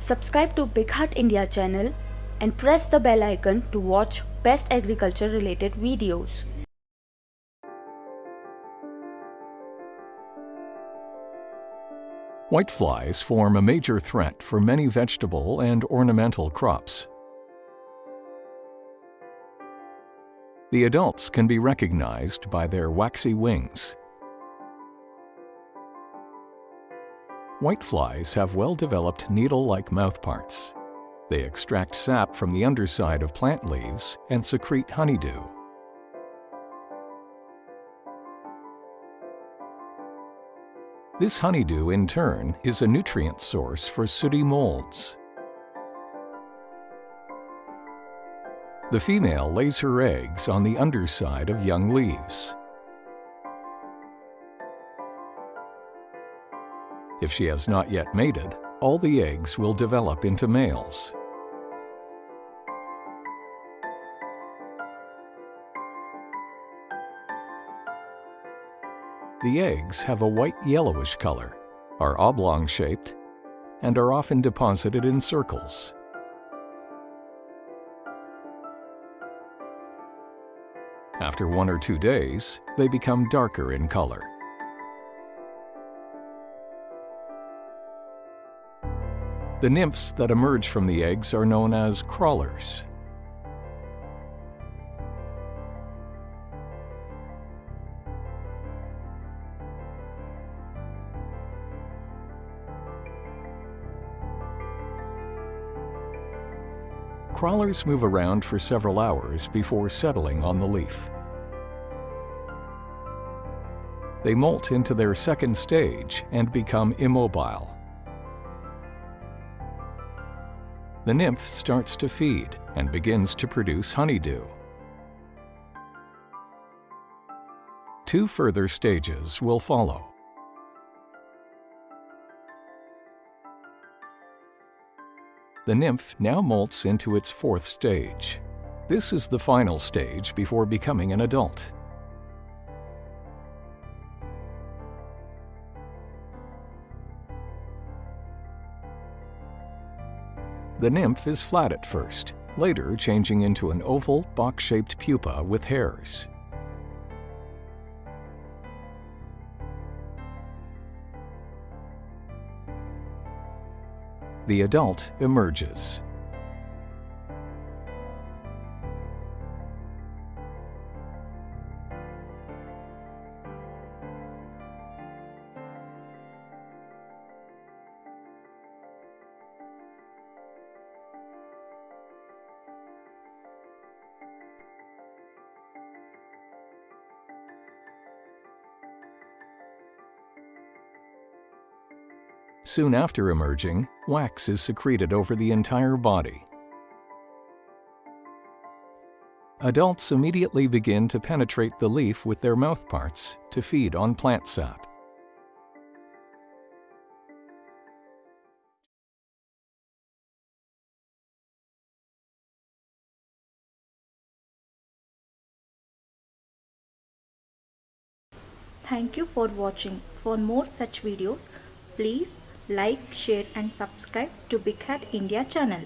Subscribe to Big Heart India channel and press the bell icon to watch best agriculture related videos. Whiteflies form a major threat for many vegetable and ornamental crops. The adults can be recognized by their waxy wings. Whiteflies have well-developed needle-like mouthparts. They extract sap from the underside of plant leaves and secrete honeydew. This honeydew, in turn, is a nutrient source for sooty molds. The female lays her eggs on the underside of young leaves. If she has not yet mated, all the eggs will develop into males. The eggs have a white-yellowish color, are oblong-shaped, and are often deposited in circles. After one or two days, they become darker in color. The nymphs that emerge from the eggs are known as crawlers. Crawlers move around for several hours before settling on the leaf. They molt into their second stage and become immobile. The nymph starts to feed and begins to produce honeydew. Two further stages will follow. The nymph now molts into its fourth stage. This is the final stage before becoming an adult. The nymph is flat at first, later changing into an oval, box-shaped pupa with hairs. The adult emerges. Soon after emerging, wax is secreted over the entire body. Adults immediately begin to penetrate the leaf with their mouthparts to feed on plant sap. Thank you for watching. For more such videos, please like, share and subscribe to Big Hat India channel.